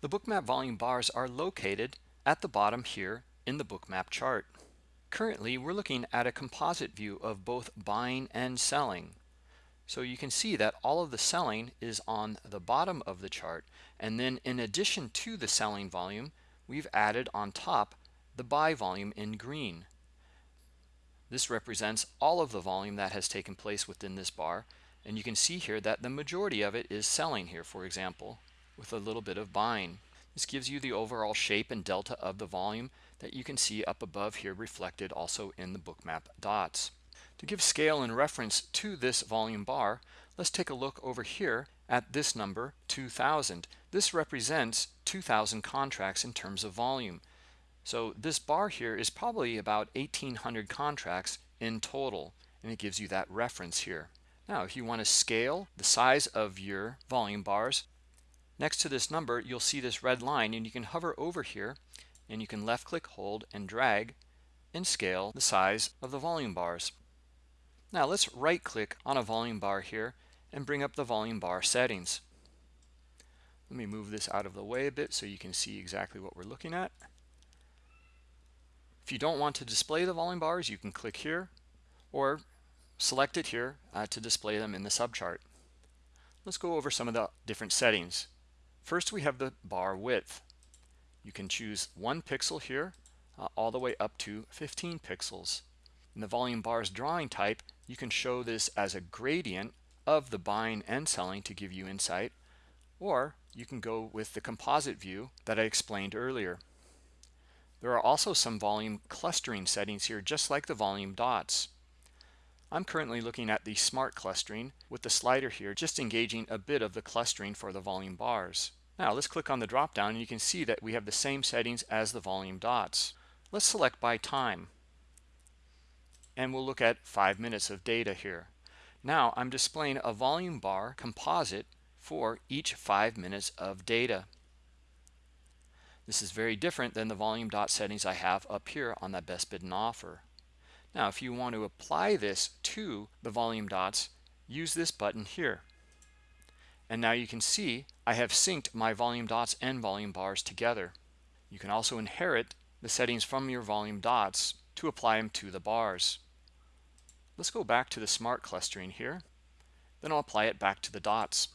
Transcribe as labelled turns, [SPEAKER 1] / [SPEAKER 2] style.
[SPEAKER 1] The bookmap volume bars are located at the bottom here in the bookmap chart. Currently, we're looking at a composite view of both buying and selling. So you can see that all of the selling is on the bottom of the chart. And then in addition to the selling volume, we've added on top the buy volume in green. This represents all of the volume that has taken place within this bar. And you can see here that the majority of it is selling here, for example with a little bit of buying. This gives you the overall shape and delta of the volume that you can see up above here reflected also in the bookmap dots. To give scale and reference to this volume bar, let's take a look over here at this number 2000. This represents 2000 contracts in terms of volume. So this bar here is probably about 1800 contracts in total and it gives you that reference here. Now if you want to scale the size of your volume bars Next to this number, you'll see this red line and you can hover over here and you can left click, hold and drag and scale the size of the volume bars. Now let's right click on a volume bar here and bring up the volume bar settings. Let me move this out of the way a bit so you can see exactly what we're looking at. If you don't want to display the volume bars, you can click here or select it here uh, to display them in the subchart. Let's go over some of the different settings. First, we have the bar width. You can choose one pixel here uh, all the way up to 15 pixels. In the volume bars drawing type, you can show this as a gradient of the buying and selling to give you insight, or you can go with the composite view that I explained earlier. There are also some volume clustering settings here, just like the volume dots. I'm currently looking at the smart clustering with the slider here, just engaging a bit of the clustering for the volume bars. Now let's click on the drop down and you can see that we have the same settings as the volume dots. Let's select by time. And we'll look at five minutes of data here. Now I'm displaying a volume bar composite for each five minutes of data. This is very different than the volume dot settings I have up here on that best bid and offer. Now, if you want to apply this to the volume dots, use this button here. And now you can see I have synced my volume dots and volume bars together. You can also inherit the settings from your volume dots to apply them to the bars. Let's go back to the smart clustering here. Then I'll apply it back to the dots.